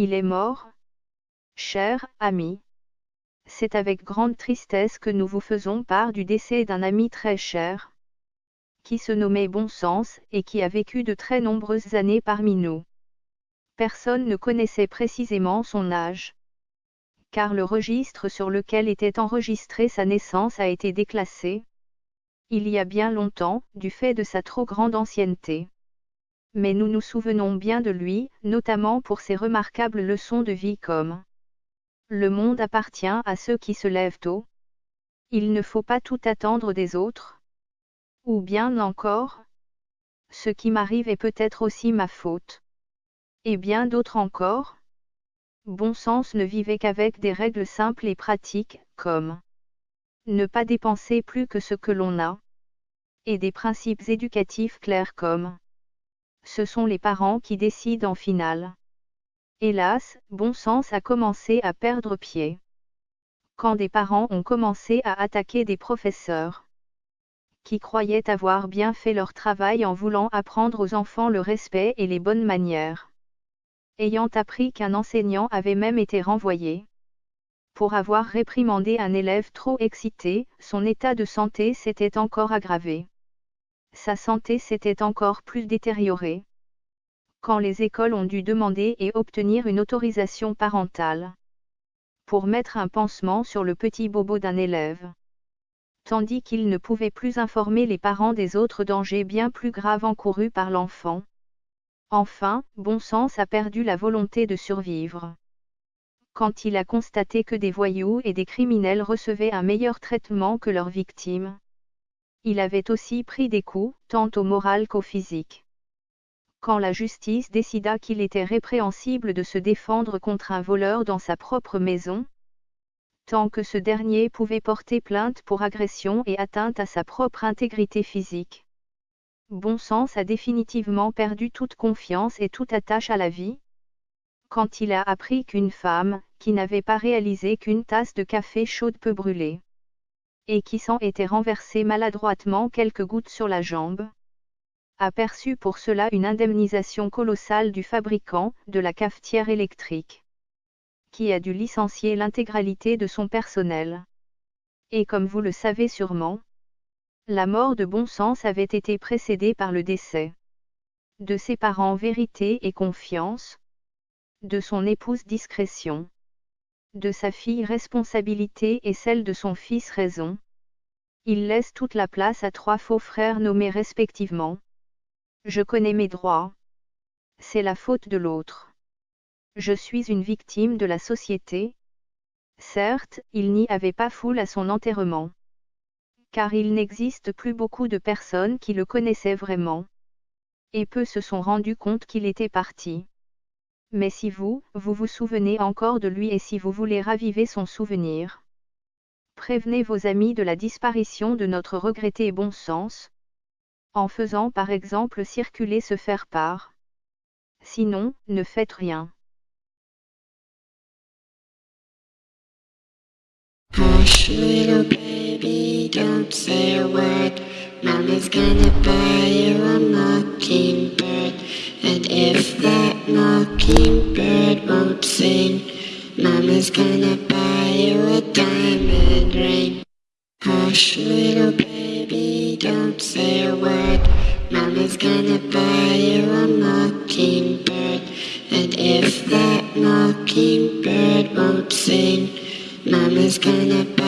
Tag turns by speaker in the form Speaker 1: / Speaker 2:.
Speaker 1: Il est mort Cher ami. C'est avec grande tristesse que nous vous faisons part du décès d'un ami très cher, qui se nommait Bon Sens et qui a vécu de très nombreuses années parmi nous. Personne ne connaissait précisément son âge. Car le registre sur lequel était enregistrée sa naissance a été déclassé, il y a bien longtemps, du fait de sa trop grande ancienneté mais nous nous souvenons bien de lui, notamment pour ses remarquables leçons de vie comme Le monde appartient à ceux qui se lèvent tôt. Il ne faut pas tout attendre des autres. Ou bien encore Ce qui m'arrive est peut-être aussi ma faute. Et bien d'autres encore Bon sens ne vivait qu'avec des règles simples et pratiques, comme ne pas dépenser plus que ce que l'on a, et des principes éducatifs clairs comme ce sont les parents qui décident en finale. Hélas, bon sens a commencé à perdre pied. Quand des parents ont commencé à attaquer des professeurs qui croyaient avoir bien fait leur travail en voulant apprendre aux enfants le respect et les bonnes manières. Ayant appris qu'un enseignant avait même été renvoyé pour avoir réprimandé un élève trop excité, son état de santé s'était encore aggravé sa santé s'était encore plus détériorée. Quand les écoles ont dû demander et obtenir une autorisation parentale pour mettre un pansement sur le petit bobo d'un élève. Tandis qu'il ne pouvait plus informer les parents des autres dangers bien plus graves encourus par l'enfant. Enfin, bon sens a perdu la volonté de survivre. Quand il a constaté que des voyous et des criminels recevaient un meilleur traitement que leurs victimes, il avait aussi pris des coups, tant au moral qu'au physique. Quand la justice décida qu'il était répréhensible de se défendre contre un voleur dans sa propre maison, tant que ce dernier pouvait porter plainte pour agression et atteinte à sa propre intégrité physique. Bon sens a définitivement perdu toute confiance et toute attache à la vie. Quand il a appris qu'une femme, qui n'avait pas réalisé qu'une tasse de café chaude peut brûler, et qui s'en était renversé maladroitement quelques gouttes sur la jambe, a pour cela une indemnisation colossale du fabricant de la cafetière électrique, qui a dû licencier l'intégralité de son personnel. Et comme vous le savez sûrement, la mort de bon sens avait été précédée par le décès de ses parents vérité et confiance, de son épouse discrétion de sa fille responsabilité et celle de son fils raison. Il laisse toute la place à trois faux frères nommés respectivement. Je connais mes droits. C'est la faute de l'autre. Je suis une victime de la société. Certes, il n'y avait pas foule à son enterrement. Car il n'existe plus beaucoup de personnes qui le connaissaient vraiment. Et peu se sont rendus compte qu'il était parti. Mais si vous, vous vous souvenez encore de lui et si vous voulez raviver son souvenir, prévenez vos amis de la disparition de notre regretté bon sens, en faisant par exemple circuler ce faire-part. Sinon, ne faites rien.
Speaker 2: Mama's gonna buy you a mockingbird. And if that mockingbird won't sing, Mama's gonna buy you a diamond ring. Hush, little baby, don't say a word. Mama's gonna buy you a mockingbird. And if that mockingbird won't sing, Mama's gonna buy